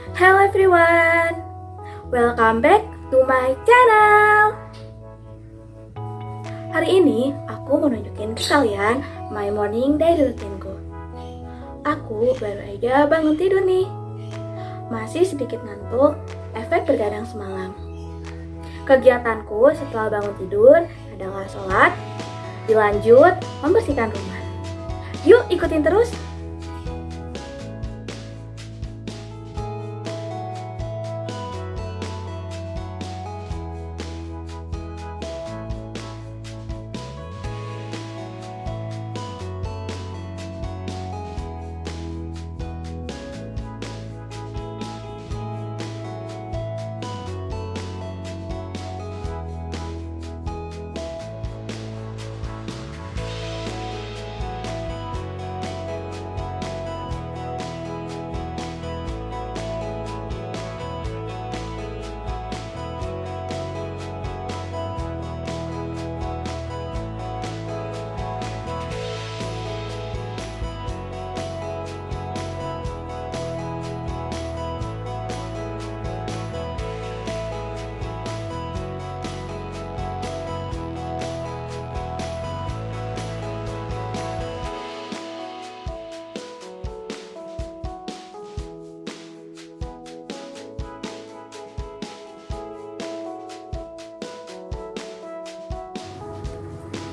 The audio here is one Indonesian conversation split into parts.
Hello everyone, welcome back to my channel. Hari ini aku mau nunjukin ke kalian my morning daily routineku. Aku baru aja bangun tidur nih. Masih sedikit ngantuk, efek bergadang semalam. Kegiatanku setelah bangun tidur adalah sholat, dilanjut membersihkan rumah. Yuk ikutin terus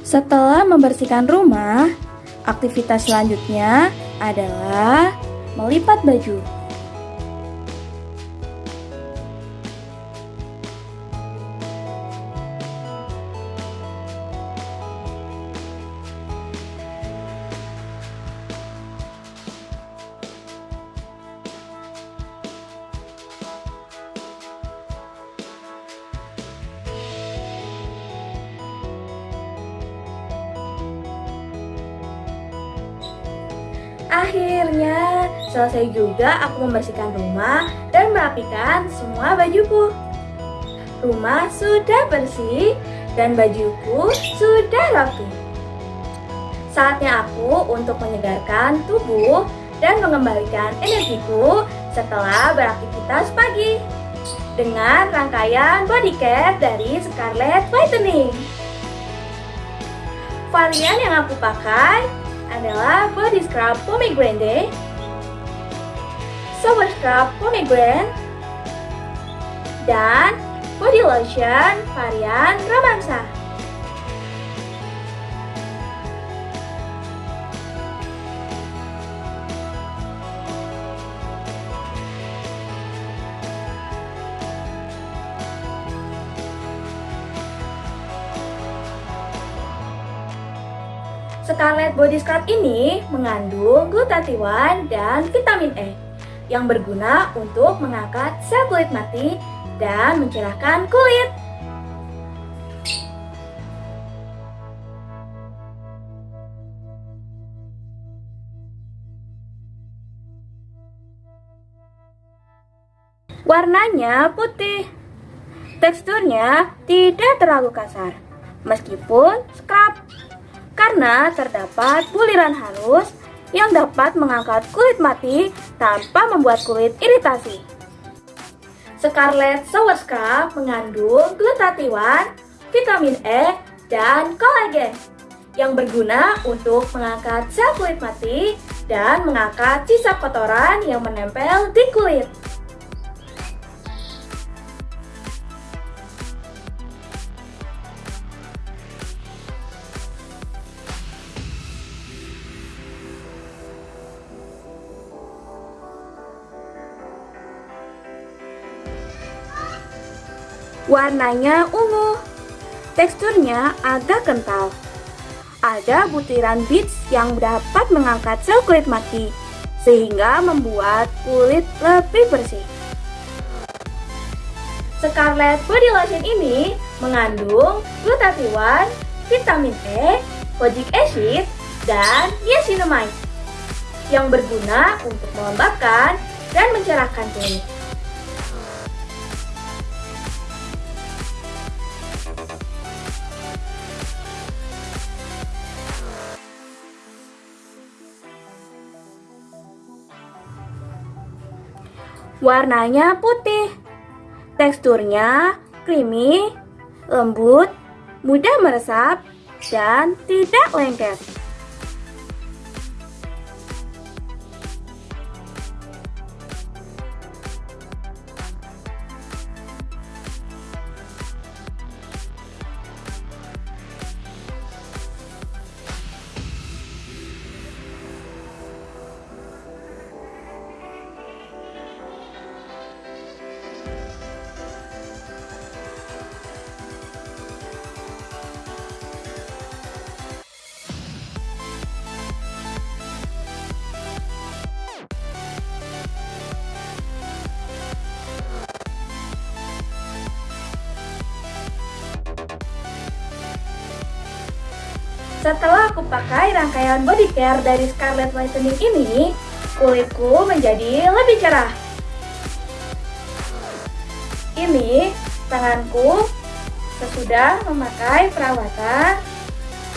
Setelah membersihkan rumah, aktivitas selanjutnya adalah melipat baju. Akhirnya selesai juga aku membersihkan rumah dan merapikan semua bajuku. Rumah sudah bersih dan bajuku sudah rapi. Saatnya aku untuk menyegarkan tubuh dan mengembalikan energiku setelah beraktivitas pagi dengan rangkaian body care dari Scarlett Whitening. Varian yang aku pakai adalah body scrub pomegranate, shower scrub pomegranate, dan body lotion varian romansa. Scarlet Body Scrub ini mengandung glutathione dan vitamin E yang berguna untuk mengangkat sel kulit mati dan mencerahkan kulit. Warnanya putih. Teksturnya tidak terlalu kasar, meskipun scrub karena terdapat buliran halus yang dapat mengangkat kulit mati tanpa membuat kulit iritasi. Scarlet Scrub mengandung glutathione, vitamin E, dan kolagen yang berguna untuk mengangkat sel kulit mati dan mengangkat sisa kotoran yang menempel di kulit. Warnanya ungu. Teksturnya agak kental. Ada butiran beads yang dapat mengangkat sel kulit mati, sehingga membuat kulit lebih bersih. Scarlet Body Lotion ini mengandung glutathione, vitamin E, kojic acid, dan niacinamide yang berguna untuk melembabkan dan mencerahkan kulit. Warnanya putih. Teksturnya creamy, lembut, mudah meresap, dan tidak lengket. Setelah aku pakai rangkaian body care dari Scarlett Whitening ini, kulitku menjadi lebih cerah. Ini tanganku sesudah memakai perawatan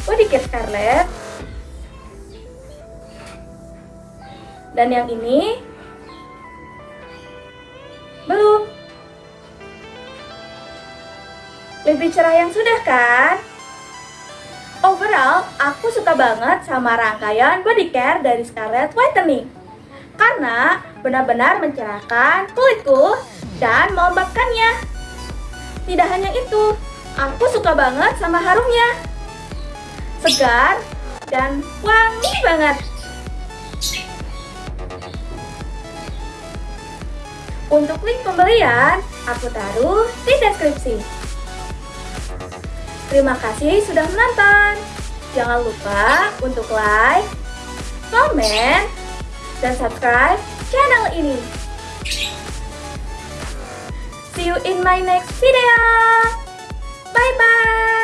body care Scarlett. Dan yang ini belum. Lebih cerah yang sudah kan? Overall, aku suka banget sama rangkaian body care dari Scarlett Whitening. Karena benar-benar mencerahkan kulitku dan melembabkannya Tidak hanya itu, aku suka banget sama harumnya. Segar dan wangi banget. Untuk link pembelian, aku taruh di deskripsi. Terima kasih sudah menonton. Jangan lupa untuk like, komen, dan subscribe channel ini. See you in my next video. Bye-bye.